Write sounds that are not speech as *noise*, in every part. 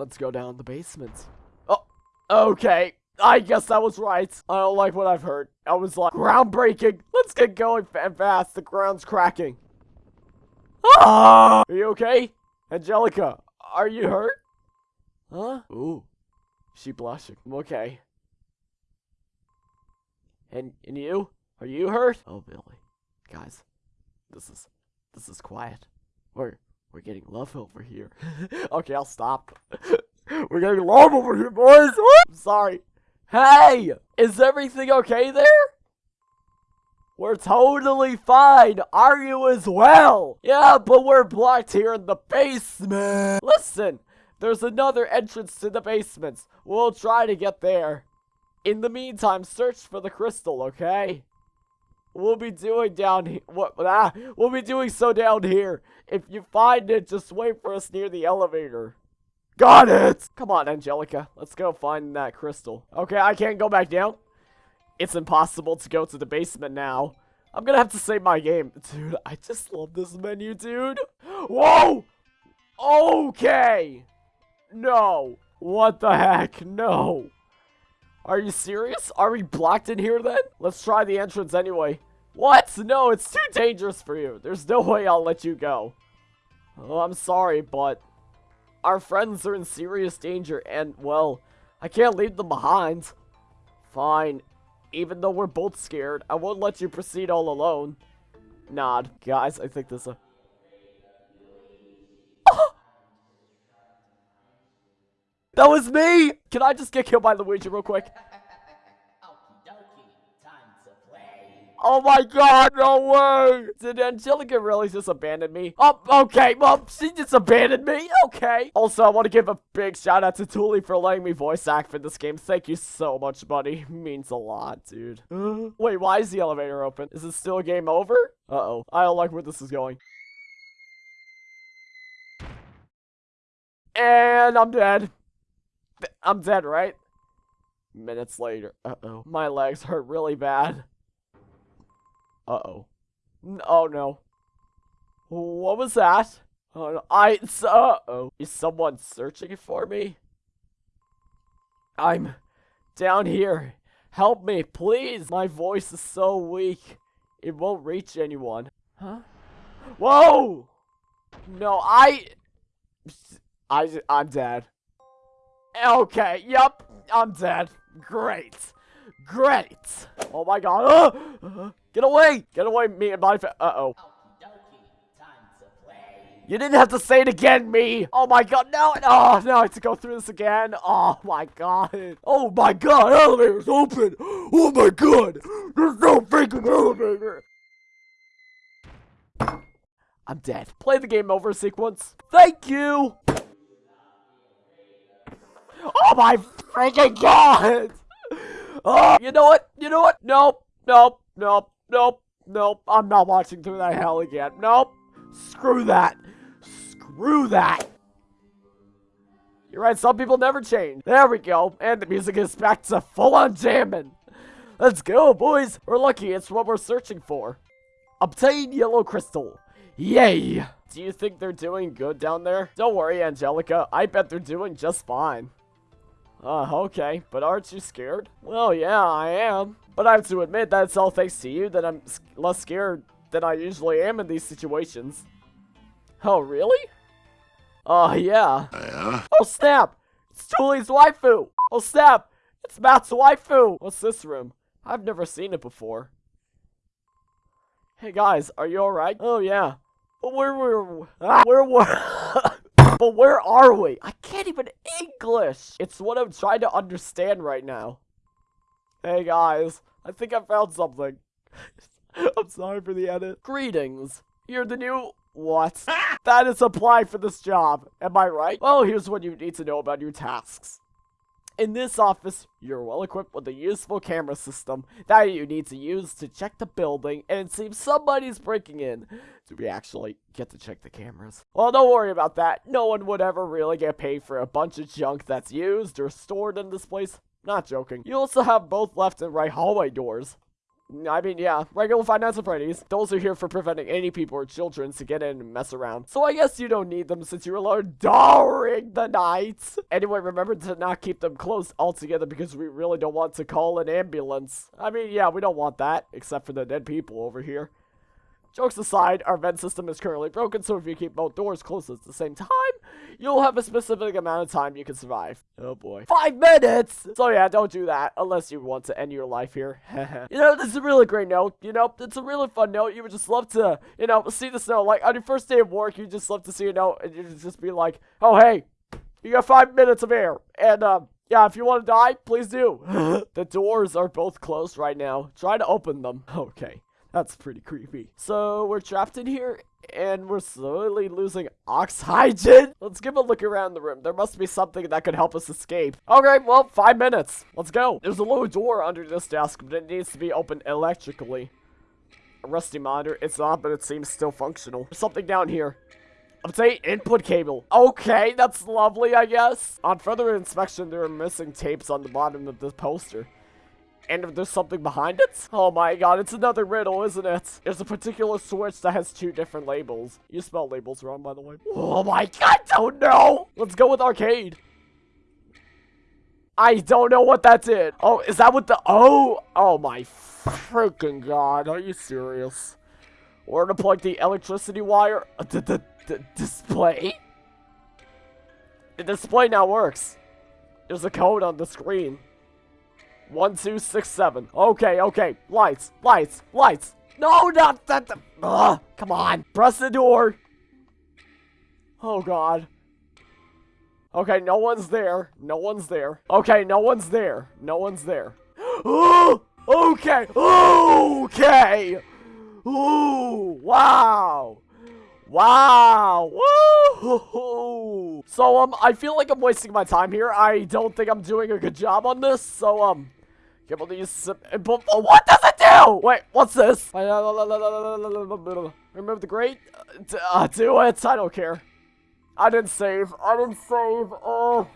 Let's go down the basement. Oh, okay. I guess I was right. I don't like what I've heard. I was like, groundbreaking. Let's get going fa- fast. The ground's cracking. Ah! Are you okay? Angelica, are you hurt? Huh? Ooh. She blushing. Okay. And and you? Are you hurt? Oh Billy. Guys, this is this is quiet. We're we're getting love over here. *laughs* okay, I'll stop. *laughs* we're getting love over here, boys. I'm sorry. Hey! Is everything okay there? We're totally fine. Are you as well? Yeah, but we're blocked here in the basement. Listen, there's another entrance to the basements. We'll try to get there. In the meantime, search for the crystal, okay? We'll be doing down here. What? Ah, we'll be doing so down here. If you find it, just wait for us near the elevator. Got it! Come on, Angelica. Let's go find that crystal. Okay, I can't go back down. It's impossible to go to the basement now. I'm gonna have to save my game. Dude, I just love this menu, dude. Whoa! Okay! No. What the heck? No. Are you serious? Are we blocked in here then? Let's try the entrance anyway. What? No, it's too dangerous for you. There's no way I'll let you go. Oh, I'm sorry, but our friends are in serious danger and, well, I can't leave them behind. Fine. Even though we're both scared, I won't let you proceed all alone. Nod. Guys, I think this is That was me! Can I just get killed by Luigi real quick? Oh my god, no way! Did Angelica really just abandon me? Oh, okay, well, she just abandoned me, okay. Also, I want to give a big shout out to Thule for letting me voice act for this game. Thank you so much, buddy. *laughs* Means a lot, dude. *gasps* Wait, why is the elevator open? Is it still game over? Uh-oh. I don't like where this is going. And I'm dead. I'm dead, right? Minutes later. Uh-oh. My legs hurt really bad. Uh-oh. Oh, no. What was that? Oh, no. I... Uh-oh. Is someone searching for me? I'm down here. Help me, please. My voice is so weak. It won't reach anyone. Huh? Whoa! No, I... I... I'm dead. Okay, yep, I'm dead. Great. Great. Oh my god. Uh, *gasps* Get away! Get away, me and my. Uh-oh. Play. You didn't have to say it again, me! Oh my god, no! Oh, no, I have to go through this again. Oh my god. Oh my god, elevator's open! Oh my god! There's no freaking elevator! I'm dead. Play the game over sequence. Thank you! Oh my freaking god! Oh, you know what? You know what? Nope, nope, nope, nope, nope. I'm not watching through that hell again. Nope. Screw that. Screw that. You're right, some people never change. There we go. And the music is back to full on jamming. Let's go, boys. We're lucky. It's what we're searching for. Obtain yellow crystal. Yay. Do you think they're doing good down there? Don't worry, Angelica. I bet they're doing just fine. Uh, okay, but aren't you scared? Well, yeah, I am. But I have to admit that it's all thanks to you that I'm less scared than I usually am in these situations. Oh, really? Uh, yeah. Yeah? Oh, snap! It's Thule's waifu! Oh, snap! It's Matt's waifu! What's this room? I've never seen it before. Hey, guys, are you alright? Oh, yeah. Where were... Ah, where were... *laughs* but where are we? I can't even English! It's what I'm trying to understand right now. Hey, guys. I think I found something. *laughs* I'm sorry for the edit. Greetings. You're the new... What? *laughs* that is apply for this job. Am I right? Well, here's what you need to know about your tasks. In this office, you're well equipped with a useful camera system that you need to use to check the building, and it seems somebody's breaking in. Do we actually get to check the cameras? Well, don't worry about that. No one would ever really get paid for a bunch of junk that's used or stored in this place. Not joking. You also have both left and right hallway doors. I mean, yeah, regular Five Nights at Freddy's. Those are here for preventing any people or children to get in and mess around. So I guess you don't need them since you're alone during the night. Anyway, remember to not keep them closed altogether because we really don't want to call an ambulance. I mean, yeah, we don't want that, except for the dead people over here. Jokes aside, our vent system is currently broken, so if you keep both doors closed at the same time, you'll have a specific amount of time you can survive. Oh boy. Five minutes! So yeah, don't do that, unless you want to end your life here. *laughs* you know, this is a really great note, you know, it's a really fun note, you would just love to, you know, see this note, like, on your first day of work, you just love to see a note, and you just be like, oh hey, you got five minutes of air, and, um, yeah, if you want to die, please do. *laughs* the doors are both closed right now. Try to open them. *laughs* Okay. That's pretty creepy. So we're trapped in here and we're slowly losing oxygen. *laughs* Let's give a look around the room. There must be something that could help us escape. Okay, well, five minutes. Let's go. There's a little door under this desk, but it needs to be opened electrically. A rusty monitor. It's not, but it seems still functional. There's something down here. Update input cable. Okay, that's lovely, I guess. On further inspection, there are missing tapes on the bottom of this poster. And if there's something behind it? Oh my god, it's another riddle, isn't it? There's a particular switch that has two different labels. You spell labels wrong, by the way. Oh my god, I don't know! Let's go with arcade. I don't know what that did. Oh, is that what the- Oh! Oh my freaking god, are you serious? We're gonna plug the electricity wire. The, the, the display? The display now works. There's a code on the screen. One, two, six, seven. Okay, okay. Lights, lights, lights. No, not that. Ugh, come on. Press the door. Oh, God. Okay, no one's there. No one's there. Okay, no one's there. No one's there. *gasps* Okay. Okay. Ooh, wow. Wow. Woo! So, um, I feel like I'm wasting my time here. I don't think I'm doing a good job on this. So, um, Use some, but what does it do? Wait, what's this? Remove the grate? Uh, do it. I don't care. I didn't save. I didn't save. Oh.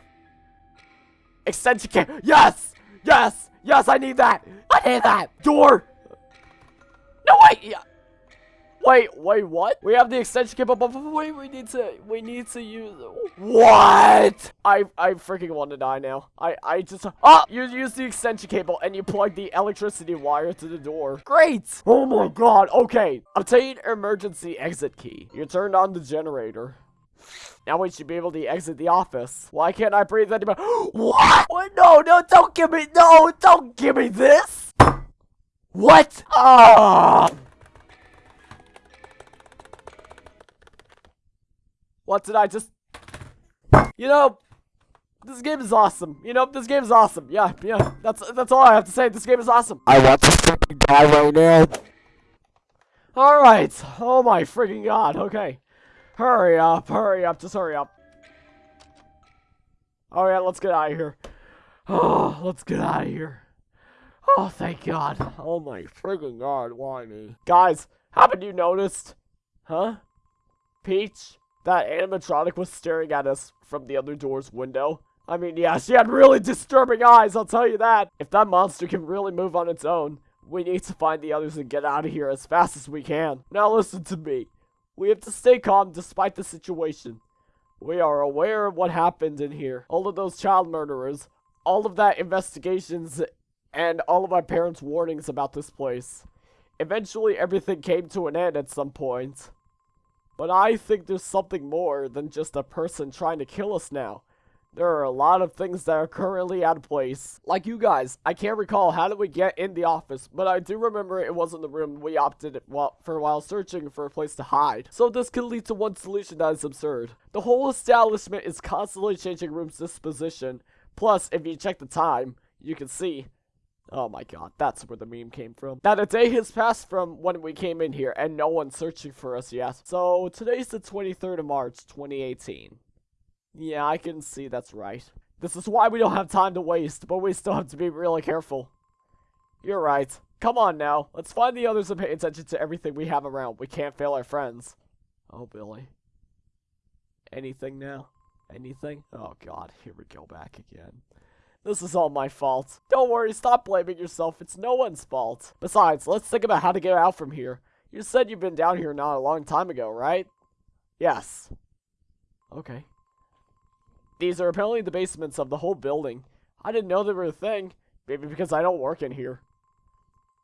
Extension key. Yes! Yes! Yes, I need that! I need that! Door! No, wait! Yeah. Wait, wait, what? We have the extension cable, but wait, we need to, we need to use, what? I, I freaking want to die now. I, I just, ah, you use the extension cable and you plug the electricity wire to the door. Great. Oh my god, okay. Obtain emergency exit key. You turned on the generator. Now we should be able to exit the office. Why can't I breathe anymore? *gasps* what? what? No, no, don't give me, no, don't give me this. What? Ah. What did I just... You know, this game is awesome. You know, this game is awesome. Yeah, yeah, that's that's all I have to say. This game is awesome. I want to freaking die right now. Alright. Oh my freaking god. Okay. Hurry up, hurry up, just hurry up. Oh Alright, let's get out of here. Oh, let's get out of here. Oh, thank god. Oh my freaking god, why me? Guys, haven't you noticed? Huh? Peach? That animatronic was staring at us from the other door's window. I mean, yeah, she had really disturbing eyes, I'll tell you that. If that monster can really move on its own, we need to find the others and get out of here as fast as we can. Now listen to me. We have to stay calm despite the situation. We are aware of what happened in here. All of those child murderers, all of that investigations, and all of my parents' warnings about this place. Eventually, everything came to an end at some point. But I think there's something more than just a person trying to kill us now. There are a lot of things that are currently out of place. Like you guys, I can't recall how did we get in the office, but I do remember it wasn't the room we opted for while searching for a place to hide. So this could lead to one solution that is absurd. The whole establishment is constantly changing room's disposition. Plus, if you check the time, you can see Oh my god, that's where the meme came from. Now a day has passed from when we came in here and no one's searching for us yet. So today's the 23rd of March, 2018. Yeah, I can see that's right. This is why we don't have time to waste, but we still have to be really careful. You're right. Come on now, let's find the others and pay attention to everything we have around. We can't fail our friends. Oh, Billy. Anything now? Anything? Oh god, here we go back again. This is all my fault. Don't worry, stop blaming yourself. It's no one's fault. Besides, let's think about how to get out from here. You said you've been down here not a long time ago, right? Yes. Okay. These are apparently the basements of the whole building. I didn't know they were a thing. Maybe because I don't work in here.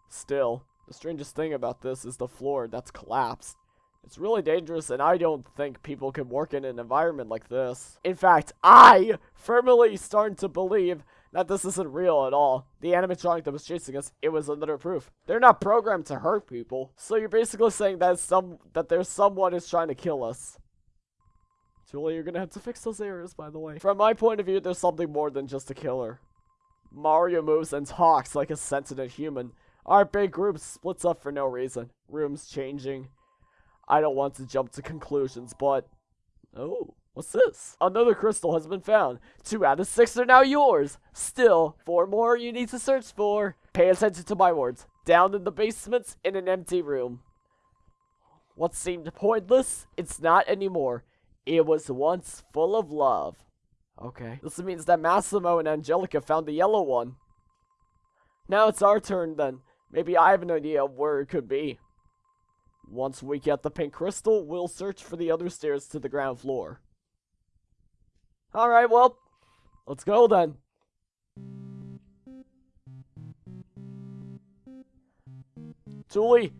Still, the strangest thing about this is the floor that's collapsed. It's really dangerous, and I don't think people can work in an environment like this. In fact, I firmly starting to believe that this isn't real at all. The animatronic that was chasing us, it was another proof. They're not programmed to hurt people. So you're basically saying that some that there's someone who's trying to kill us. Julie, you're gonna have to fix those errors, by the way. From my point of view, there's something more than just a killer. Mario moves and talks like a sentient human. Our big group splits up for no reason. Rooms changing. I don't want to jump to conclusions, but... Oh, what's this? Another crystal has been found. Two out of six are now yours. Still, four more you need to search for. Pay attention to my words. Down in the basements, in an empty room. What seemed pointless, it's not anymore. It was once full of love. Okay. This means that Massimo and Angelica found the yellow one. Now it's our turn then. Maybe I have an idea of where it could be. Once we get the pink crystal, we'll search for the other stairs to the ground floor. Alright, well, let's go then. Julie,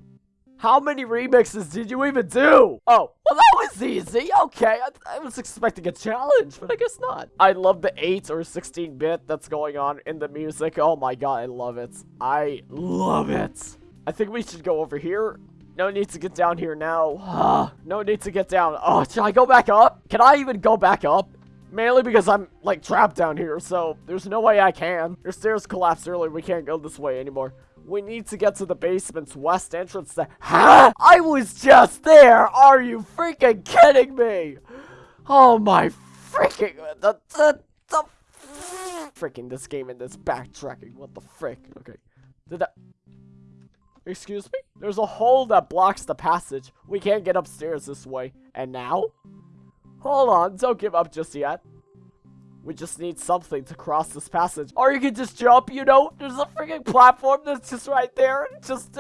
how many remixes did you even do? Oh, well that was easy. Okay, I, I, was expecting a challenge, but I guess not. I love the 8 or 16-bit that's going on in the music. Oh my god, I love it. I love it. I think we should go over here. No need to get down here now. Ah, no need to get down. Oh, should I go back up? Can I even go back up? Mainly because I'm, like, trapped down here, so there's no way I can. Your stairs collapsed earlier. We can't go this way anymore. We need to get to the basement's west entrance to-? I was just there! Are you freaking kidding me? Oh my freaking- The- The- The- Freaking this game and this backtracking. What the frick? Okay. Did that- Excuse me? There's a hole that blocks the passage. We can't get upstairs this way. And now? Hold on, don't give up just yet. We just need something to cross this passage. Or you can just jump, you know? There's a freaking platform that's just right there. Just...